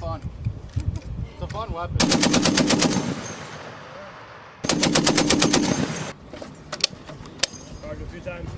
fun. It's a fun weapon. Target a few times.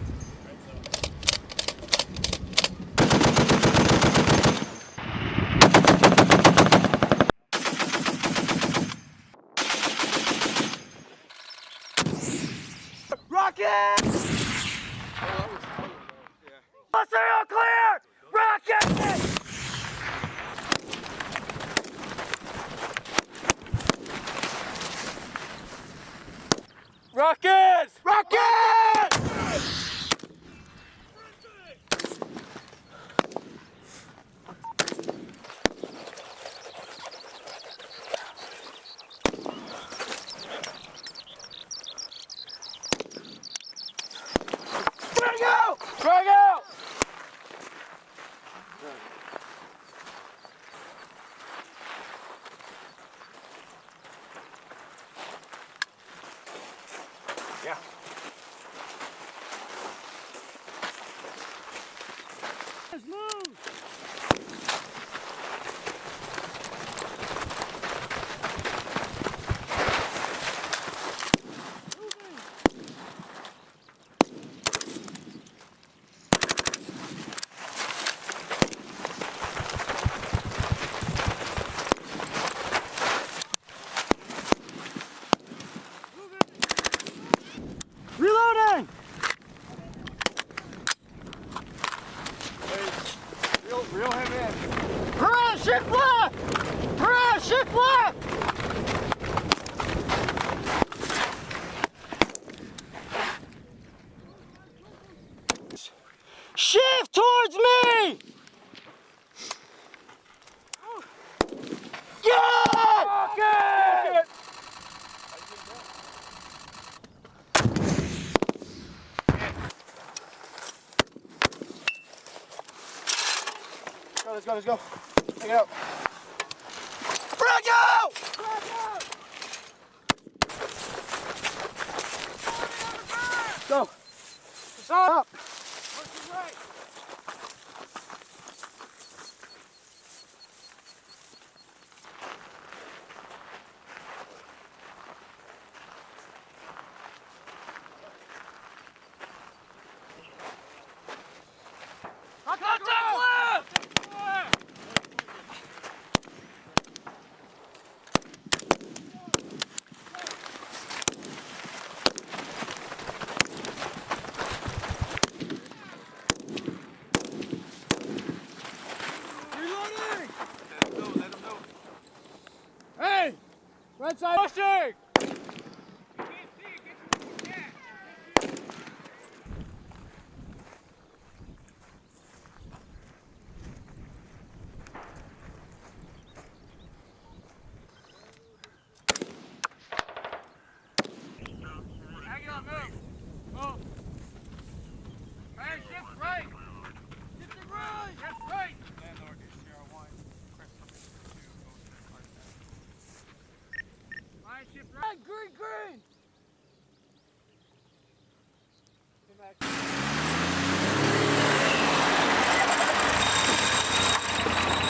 Shift left! Hurrah, shift left! Shift towards me! Yeah! Let's go, let's go. Take it out. Right side. Pushing! Hang on, move. Move. Hey, shift right. Shift it right. Shift right. Alright, shift. Green, green.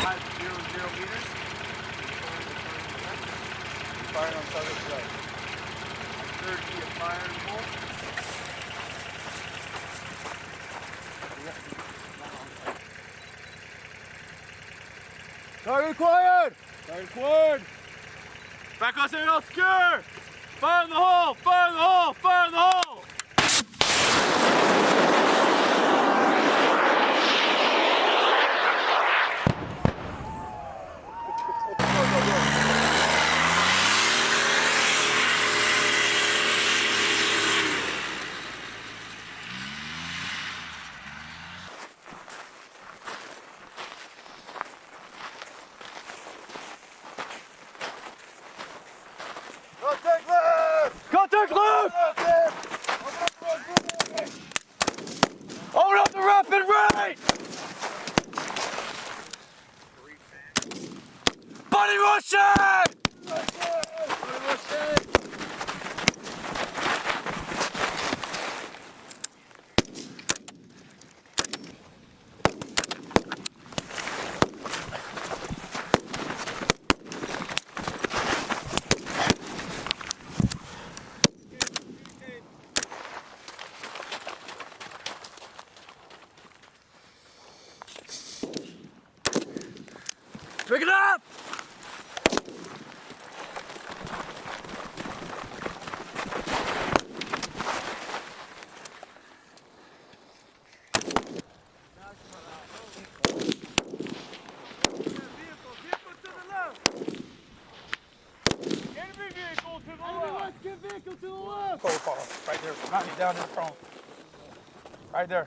Five zero zero meters. Firing on southern side. Third feet of fire and pull. Target acquired! Target acquired! Back us in Oscar! Fire in the hole! Fire in the hole! Fire in the hole! Pick it up! Right there, not me down in front. Right there.